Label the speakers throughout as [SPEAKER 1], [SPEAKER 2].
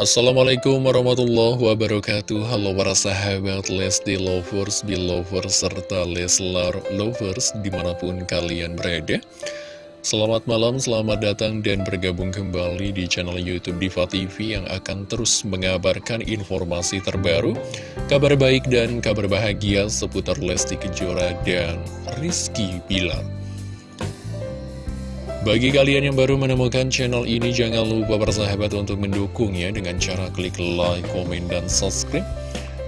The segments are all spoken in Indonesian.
[SPEAKER 1] Assalamualaikum warahmatullahi wabarakatuh. Halo para sahabat Lesti Lovers, Belovers, serta Leslar Lovers di mana pun kalian berada. Selamat malam, selamat datang dan bergabung kembali di channel Youtube Diva TV yang akan terus mengabarkan informasi terbaru Kabar baik dan kabar bahagia seputar Lesti Kejora dan Rizky Bilar bagi kalian yang baru menemukan channel ini, jangan lupa bersahabat untuk mendukungnya dengan cara klik like, komen, dan subscribe.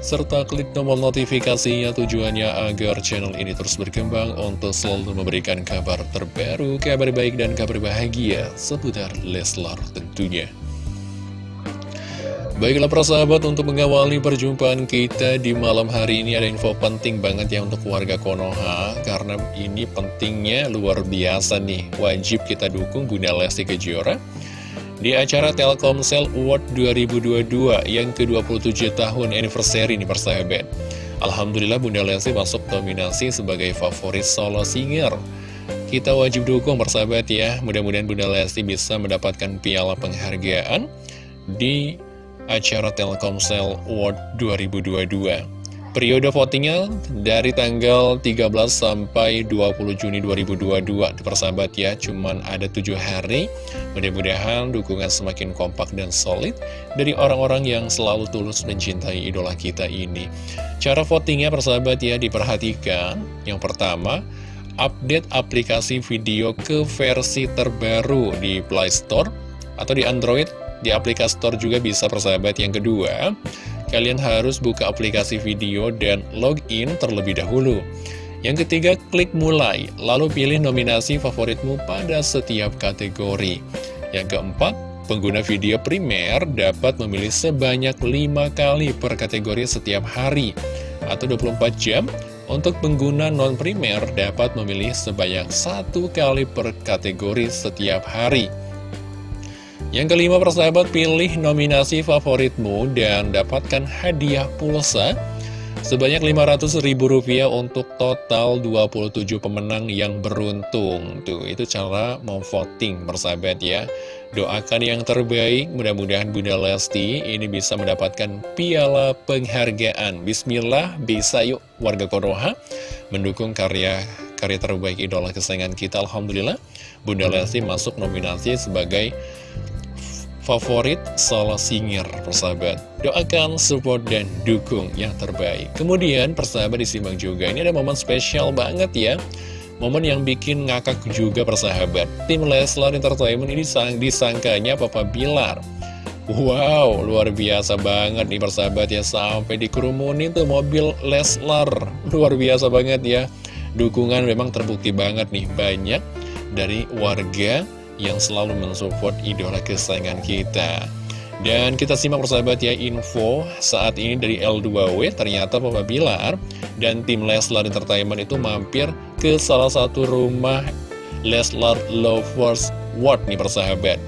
[SPEAKER 1] Serta klik tombol notifikasinya tujuannya agar channel ini terus berkembang untuk selalu memberikan kabar terbaru, kabar baik, dan kabar bahagia seputar Leslar tentunya. Baiklah persahabat untuk mengawali perjumpaan kita di malam hari ini ada info penting banget ya untuk warga Konoha Karena ini pentingnya luar biasa nih. Wajib kita dukung Bunda Lesti Kejora Di acara Telkomsel Award 2022 yang ke-27 tahun anniversary nih persahabat. Alhamdulillah Bunda Lesti masuk nominasi sebagai favorit solo singer. Kita wajib dukung persahabat ya. Mudah-mudahan Bunda Lesti bisa mendapatkan piala penghargaan di acara Telkomsel Award 2022. Periode votingnya dari tanggal 13 sampai 20 Juni 2022 Persahabat ya, cuman ada tujuh hari. Mudah-mudahan dukungan semakin kompak dan solid Dari orang-orang yang selalu tulus mencintai idola kita ini. Cara votingnya persahabat ya, diperhatikan. Yang pertama, update aplikasi video ke versi terbaru di Play Store Atau di Android di aplikasi store juga bisa persahabat yang kedua Kalian harus buka aplikasi video dan login terlebih dahulu. Yang ketiga, klik mulai, lalu pilih nominasi favoritmu pada setiap kategori. Yang keempat, pengguna video primer dapat memilih sebanyak 5 kali per kategori setiap hari Atau 24 jam. Untuk pengguna non-primer dapat memilih sebanyak satu kali per kategori setiap hari. Yang kelima persahabat pilih nominasi favoritmu dan dapatkan hadiah pulsa sebanyak Rp500.000 untuk total 27 pemenang yang beruntung. Tuh, itu cara mau voting persahabat ya. Doakan yang terbaik, mudah-mudahan Bunda Lesti ini bisa mendapatkan piala penghargaan. Bismillah, bisa yuk warga Konoha mendukung karya karya terbaik idola kesayangan kita. Alhamdulillah, Bunda Lesti masuk nominasi sebagai favorit solo singer persahabat. Doakan support dan dukung yang terbaik. Kemudian persahabat disimak juga. Ini ada momen spesial banget ya. Momen yang bikin ngakak juga persahabat. Tim Leslar Entertainment ini sang disangkanya Papa Bilar. Wow, luar biasa banget nih persahabat ya. Sampai dikerumunin tuh mobil Leslar. Luar biasa banget ya. Dukungan memang terbukti banget nih. Banyak dari warga yang selalu mensupport idola kesayangan kita. Dan kita simak persahabat ya info saat ini dari L2W ternyata Papa Bilar dan tim Leslar Entertainment itu mampir ke salah satu rumah Leslar Lovers World nih persahabat.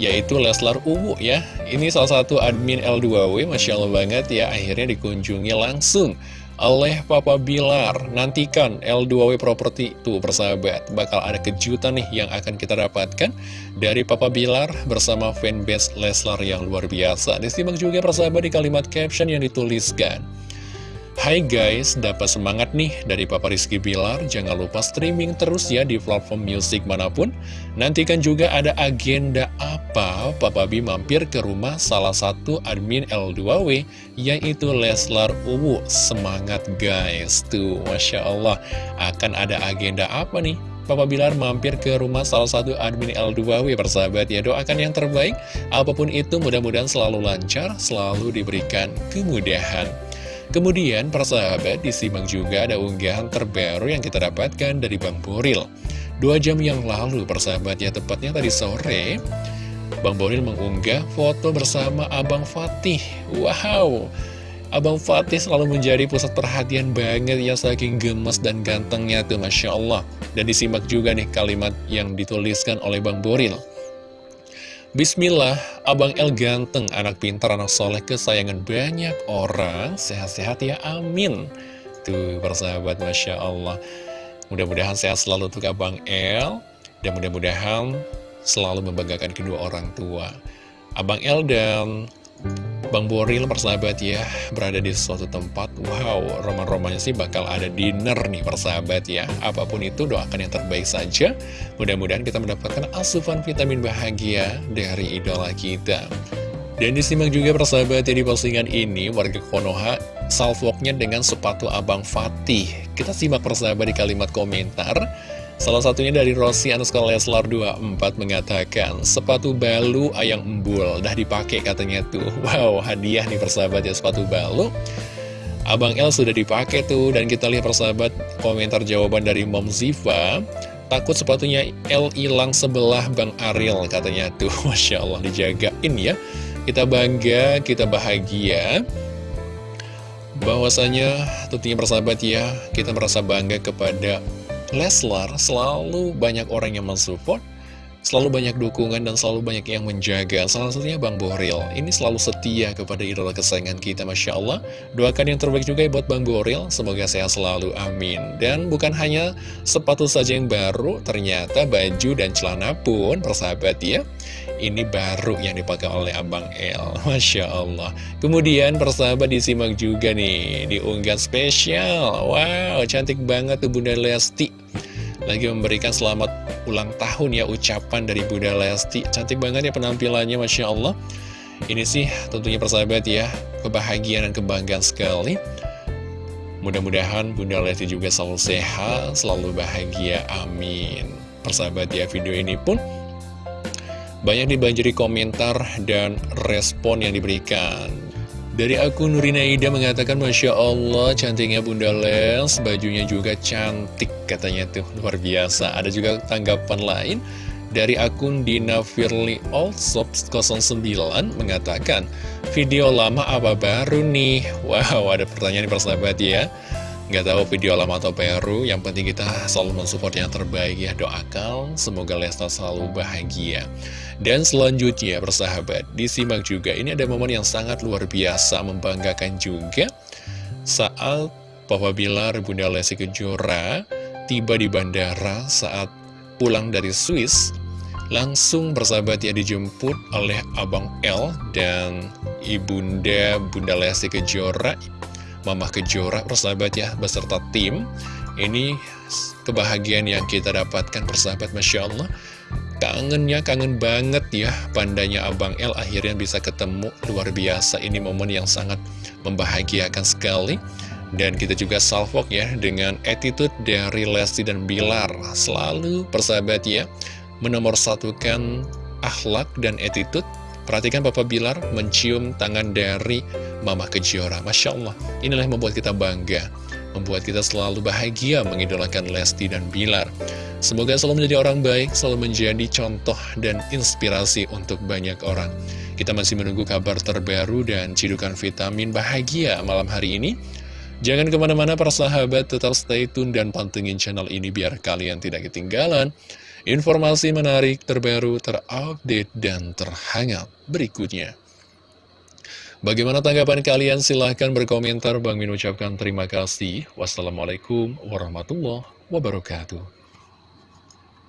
[SPEAKER 1] Yaitu Leslar Uwu ya. Ini salah satu admin L2W Masya Allah banget ya. Akhirnya dikunjungi langsung oleh Papa Bilar. Nantikan L2W Property tuh persahabat Bakal ada kejutan nih yang akan kita dapatkan Dari Papa Bilar bersama fanbase Leslar yang luar biasa. Disimak juga persahabat di kalimat caption yang dituliskan Hai guys, dapat semangat nih dari Papa Rizky Bilar. Jangan lupa streaming terus ya di platform musik mana pun. Nantikan juga ada agenda apa Papa B mampir ke rumah salah satu admin L2W, yaitu Leslar Uwu. Semangat guys, tuh Masya Allah. Akan ada agenda apa nih? Papa Bilar mampir ke rumah salah satu admin L2W persahabat ya doakan yang terbaik apa pun itu mudah-mudahan selalu lancar selalu diberikan kemudahan Kemudian persahabat disimak juga ada unggahan terbaru yang kita dapatkan dari Bang Boril. Dua jam yang lalu persahabat ya tepatnya tadi sore Bang Boril mengunggah foto bersama Abang Fatih. Wow! Abang Fatih selalu menjadi pusat perhatian banget ya saking gemes dan gantengnya tuh Masya Allah. Dan disimak juga nih kalimat yang dituliskan oleh Bang Boril Bismillah, Abang El ganteng, anak pintar, anak soleh, kesayangan banyak orang, sehat-sehat ya, amin. Tuh, persahabat, Masya Allah. Mudah-mudahan sehat selalu untuk Abang El, dan mudah-mudahan selalu membanggakan kedua orang tua. Abang El dan Bang Boril persahabat ya berada di suatu tempat. Wow roman-romannya sih bakal ada dinner nih persahabat ya. Apa pun itu doakan yang terbaik saja. Mudah-mudahan kita mendapatkan asupan vitamin bahagia dari idola kita. Dan disimak juga persahabat ya di postingan ini Warga Konoha salvoknya dengan sepatu Abang Fatih. Kita simak persahabat di kalimat komentar Salah satunya dari Rossi Anuskal Leslar 24 mengatakan, sepatu balu ayang embul, dah dipakai katanya tuh. Wow, hadiah nih persahabat ya sepatu balu. Abang L sudah dipakai tuh, dan kita lihat persahabat komentar jawaban dari Mom Ziva. Takut sepatunya L hilang sebelah Bang Ariel katanya tuh. Masya Allah dijagain ya. Kita bangga, kita bahagia bahwasanya tentunya persahabat ya kita merasa bangga kepada Leslar selalu banyak orang yang mensupport Selalu banyak dukungan dan selalu banyak yang menjaga. Salah satunya Bang Boril. Ini selalu setia kepada idola kesayangan kita Masya Allah. Doakan yang terbaik juga buat Bang Boril. Semoga sehat selalu, amin. Dan bukan hanya sepatu saja yang baru Ternyata baju dan celana pun Persahabat ya Ini baru yang dipakai oleh Abang El. Masya Allah. Kemudian persahabat disimak juga nih Diunggah spesial. Wow cantik banget tuh Bunda Lesti lagi memberikan selamat ulang tahun ya ucapan dari Bunda Lesti. Cantik banget ya penampilannya Masya Allah. Ini sih tentunya persahabat ya Kebahagiaan dan kebanggaan sekali. Mudah-mudahan Bunda Lesti juga selalu sehat Selalu bahagia, amin. Persahabat ya video ini pun Banyak dibanjiri komentar dan respon yang diberikan dari akun Nurina Ida mengatakan Masya Allah cantiknya Bunda Les Bajunya juga cantik katanya tuh. Luar biasa. Ada juga tanggapan lain? Dari akun Dina Firly Allsop 09 mengatakan Video lama apa baru nih? Wow ada pertanyaan nih persahabat ya Nggak tahu video lama atau baru, yang penting kita selalu mensupport yang terbaik ya. Doakan, semoga Lesta selalu bahagia. Dan selanjutnya, persahabat, disimak juga. Ini ada momen yang sangat luar biasa, membanggakan juga. Saat Papa Bilar, Bunda Lesti Kejora, tiba di bandara saat pulang dari Swiss, langsung bersahabat ya dijemput oleh Abang L dan Ibunda Bunda Lesti Kejora Mamah Kejora persahabat ya beserta tim. Ini kebahagiaan yang kita dapatkan persahabat Masya Allah. Kangennya kangen banget ya Pandanya Abang L akhirnya bisa ketemu. Luar biasa ini momen yang sangat membahagiakan sekali. Dan kita juga salvok ya dengan attitude dari Lesti dan Bilar. Selalu persahabat ya Menomorsatukan akhlak dan attitude Perhatikan Papa Bilar mencium tangan dari Mama Kejora. Masya Allah, inilah yang membuat kita bangga. Membuat kita selalu bahagia mengidolakan Lesti dan Bilar. Semoga selalu menjadi orang baik, selalu menjadi contoh dan inspirasi untuk banyak orang. Kita masih menunggu kabar terbaru dan cidukan vitamin bahagia malam hari ini. Jangan ke mana-mana para sahabat, tetap stay tune dan pantengin channel ini biar kalian tidak ketinggalan Informasi menarik, terbaru, terupdate, dan terhangat berikutnya. Bagaimana tanggapan kalian? Silahkan berkomentar. Bang Min ucapkan terima kasih. Wassalamualaikum warahmatullahi wabarakatuh.